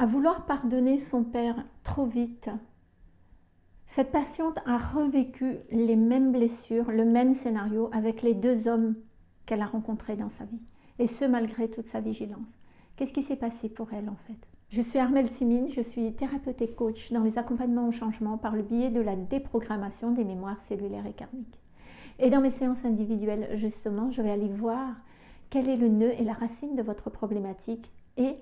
À vouloir pardonner son père trop vite, cette patiente a revécu les mêmes blessures, le même scénario avec les deux hommes qu'elle a rencontrés dans sa vie. Et ce, malgré toute sa vigilance. Qu'est-ce qui s'est passé pour elle en fait? Je suis Armelle Simine, je suis thérapeute et coach dans les accompagnements au changement par le biais de la déprogrammation des mémoires cellulaires et karmiques. Et dans mes séances individuelles, justement, je vais aller voir quel est le nœud et la racine de votre problématique et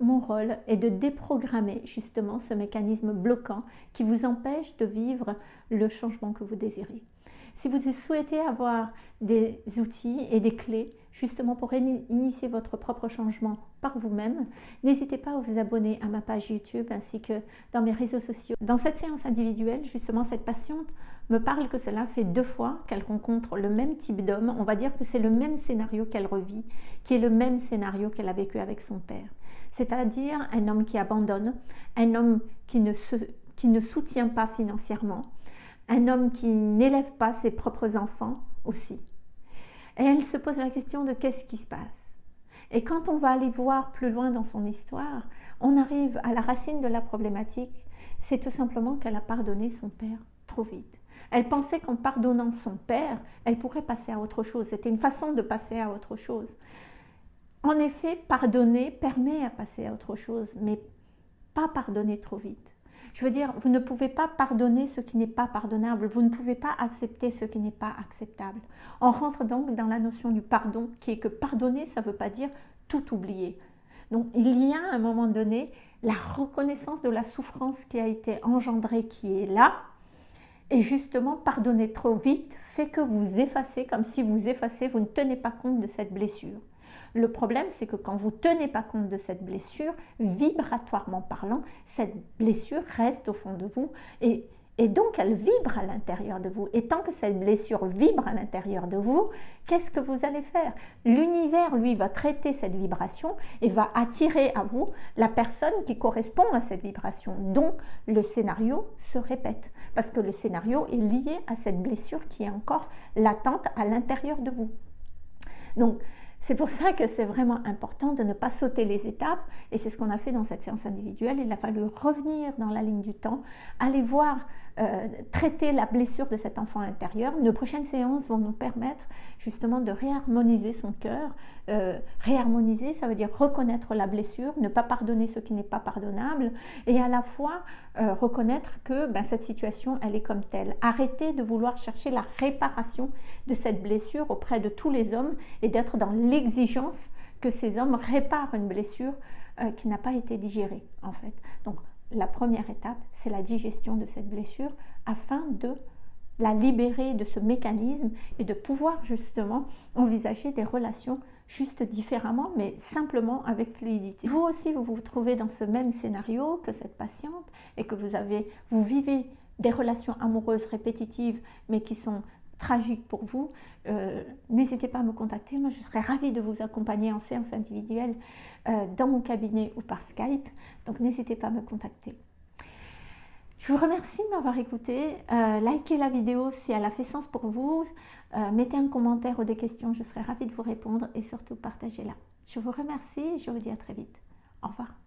mon rôle est de déprogrammer justement ce mécanisme bloquant qui vous empêche de vivre le changement que vous désirez. Si vous souhaitez avoir des outils et des clés justement pour initier votre propre changement par vous-même, n'hésitez pas à vous abonner à ma page YouTube ainsi que dans mes réseaux sociaux. Dans cette séance individuelle, justement, cette patiente me parle que cela fait deux fois qu'elle rencontre le même type d'homme. On va dire que c'est le même scénario qu'elle revit, qui est le même scénario qu'elle a vécu avec son père. C'est-à-dire un homme qui abandonne, un homme qui ne, qui ne soutient pas financièrement, un homme qui n'élève pas ses propres enfants aussi. Et elle se pose la question de qu'est-ce qui se passe. Et quand on va aller voir plus loin dans son histoire, on arrive à la racine de la problématique, c'est tout simplement qu'elle a pardonné son père trop vite. Elle pensait qu'en pardonnant son père, elle pourrait passer à autre chose. C'était une façon de passer à autre chose. En effet, pardonner permet à passer à autre chose, mais pas pardonner trop vite. Je veux dire, vous ne pouvez pas pardonner ce qui n'est pas pardonnable, vous ne pouvez pas accepter ce qui n'est pas acceptable. On rentre donc dans la notion du pardon, qui est que pardonner, ça ne veut pas dire tout oublier. Donc il y a à un moment donné la reconnaissance de la souffrance qui a été engendrée, qui est là, et justement, pardonner trop vite fait que vous effacez, comme si vous effacez, vous ne tenez pas compte de cette blessure. Le problème, c'est que quand vous ne tenez pas compte de cette blessure, vibratoirement parlant, cette blessure reste au fond de vous et, et donc elle vibre à l'intérieur de vous. Et tant que cette blessure vibre à l'intérieur de vous, qu'est-ce que vous allez faire? L'univers, lui, va traiter cette vibration et va attirer à vous la personne qui correspond à cette vibration. Donc le scénario se répète parce que le scénario est lié à cette blessure qui est encore latente à l'intérieur de vous. Donc, c'est pour ça que c'est vraiment important de ne pas sauter les étapes et c'est ce qu'on a fait dans cette séance individuelle. Il a fallu revenir dans la ligne du temps, aller voir, euh, traiter la blessure de cet enfant intérieur. Nos prochaines séances vont nous permettre justement de réharmoniser son cœur. Euh, réharmoniser, ça veut dire reconnaître la blessure, ne pas pardonner ce qui n'est pas pardonnable et à la fois euh, reconnaître que ben, cette situation, elle est comme telle. Arrêter de vouloir chercher la réparation de cette blessure auprès de tous les hommes et d'être dans l'exigence que ces hommes réparent une blessure qui n'a pas été digérée en fait. Donc la première étape, c'est la digestion de cette blessure afin de la libérer de ce mécanisme et de pouvoir justement envisager des relations juste différemment, mais simplement avec fluidité. Vous aussi, vous vous trouvez dans ce même scénario que cette patiente et que vous avez, vous vivez des relations amoureuses répétitives, mais qui sont tragique pour vous, euh, n'hésitez pas à me contacter. Moi, je serais ravie de vous accompagner en séance individuelle euh, dans mon cabinet ou par Skype. Donc, n'hésitez pas à me contacter. Je vous remercie de m'avoir écouté. Euh, likez la vidéo si elle a fait sens pour vous. mettez un commentaire ou des questions, je serai ravie de vous répondre et surtout partagez-la. Je vous remercie et je vous dis à très vite. Au revoir.